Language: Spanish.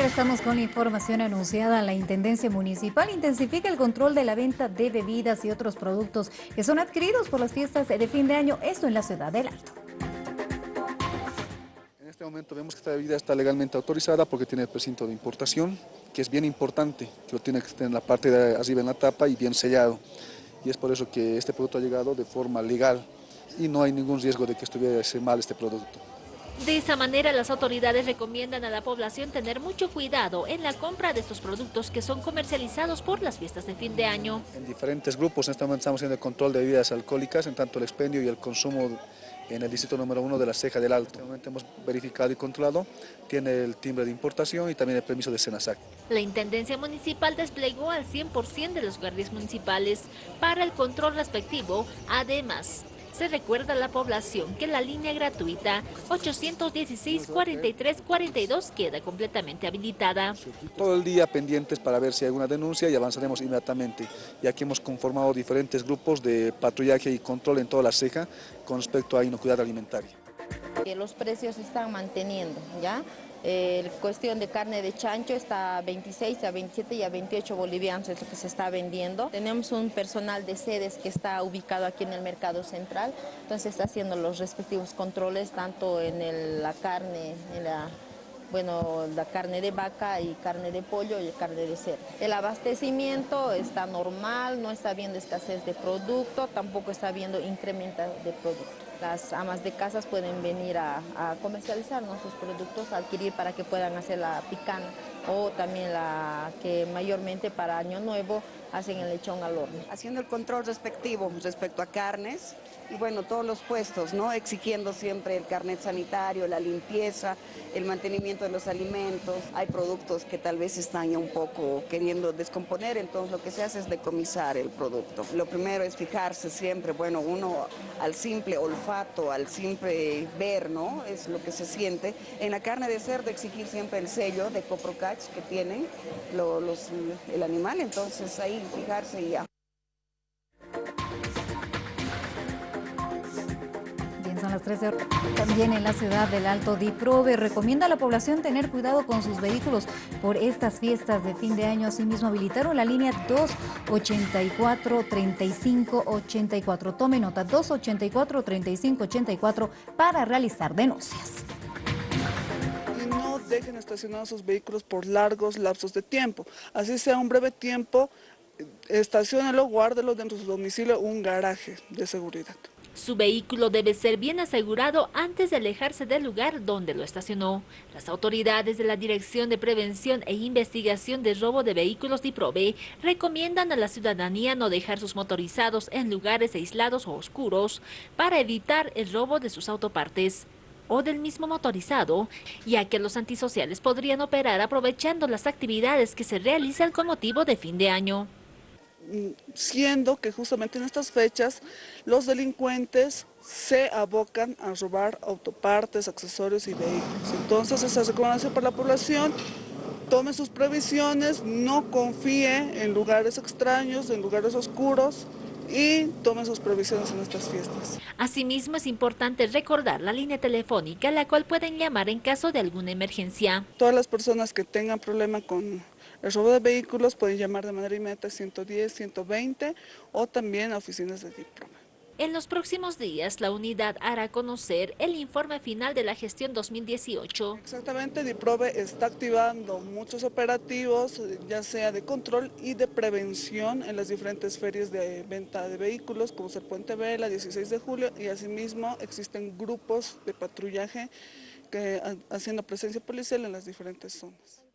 regresamos con la información anunciada. La Intendencia Municipal intensifica el control de la venta de bebidas y otros productos que son adquiridos por las fiestas de fin de año, esto en la ciudad del Alto. En este momento vemos que esta bebida está legalmente autorizada porque tiene el precinto de importación, que es bien importante, que lo tiene que tener en la parte de arriba en la tapa y bien sellado. Y es por eso que este producto ha llegado de forma legal y no hay ningún riesgo de que estuviese mal este producto. De esa manera, las autoridades recomiendan a la población tener mucho cuidado en la compra de estos productos que son comercializados por las fiestas de fin de año. En diferentes grupos, en este momento estamos haciendo el control de bebidas alcohólicas, en tanto el expendio y el consumo en el distrito número uno de la Ceja del Alto. Este hemos verificado y controlado, tiene el timbre de importación y también el permiso de Senasac. La Intendencia Municipal desplegó al 100% de los guardias municipales para el control respectivo, además se recuerda a la población que la línea gratuita 816-4342 queda completamente habilitada. Todo el día pendientes para ver si hay alguna denuncia y avanzaremos inmediatamente, ya que hemos conformado diferentes grupos de patrullaje y control en toda la ceja con respecto a inocuidad alimentaria. Los precios se están manteniendo, ¿ya? Cuestión de carne de chancho está a 26, a 27 y a 28 bolivianos es lo que se está vendiendo. Tenemos un personal de sedes que está ubicado aquí en el mercado central, entonces está haciendo los respectivos controles tanto en la carne, en la bueno, la carne de vaca y carne de pollo y carne de cerdo. El abastecimiento está normal, no está habiendo escasez de producto, tampoco está habiendo incremento de producto. Las amas de casas pueden venir a, comercializar nuestros productos, a adquirir para que puedan hacer la picana o también la que mayormente para Año Nuevo hacen el lechón al horno. Haciendo el control respectivo respecto a carnes y bueno, todos los puestos, ¿no? Exigiendo siempre el carnet sanitario, la limpieza, el mantenimiento de los alimentos. Hay productos que tal vez están un poco queriendo descomponer, entonces lo que se hace es decomisar el producto. Lo primero es fijarse siempre, bueno, uno al simple olfato, al simple ver, ¿no? Es lo que se siente. En la carne de cerdo exigir siempre el sello de Que tienen los, el animal, entonces ahí fijarse y ya. Son las 13 También en la ciudad del Alto Diprove recomienda a la población tener cuidado con sus vehículos por estas fiestas de fin de año. Asimismo, habilitaron la línea 284-3584. Tome nota, 284-3584 para realizar denuncias dejen estacionados sus vehículos por largos lapsos de tiempo. Así sea un breve tiempo, estacionenlo, guárdelo dentro de su domicilio, un garaje de seguridad. Su vehículo debe ser bien asegurado antes de alejarse del lugar donde lo estacionó. Las autoridades de la Dirección de Prevención e Investigación de Robo de Vehículos DIPROVE recomiendan a la ciudadanía no dejar sus motorizados en lugares aislados o oscuros para evitar el robo de sus autopartes o del mismo motorizado, ya que los antisociales podrían operar aprovechando las actividades que se realizan con motivo de fin de año. Siendo que justamente en estas fechas los delincuentes se abocan a robar autopartes, accesorios y vehículos. Entonces esa recomendación para la población tome sus previsiones, no confíe en lugares extraños, en lugares oscuros, y tomen sus previsiones en estas fiestas. Asimismo, es importante recordar la línea telefónica a la cual pueden llamar en caso de alguna emergencia. Todas las personas que tengan problema con el robo de vehículos pueden llamar de manera inmediata 110, 120 o también a oficinas de diploma. En los próximos días, la unidad hará conocer el informe final de la gestión 2018. Exactamente, DIPROVE está activando muchos operativos, ya sea de control y de prevención en las diferentes ferias de venta de vehículos, como el Puente Vela, 16 de julio, y asimismo existen grupos de patrullaje que, haciendo presencia policial en las diferentes zonas.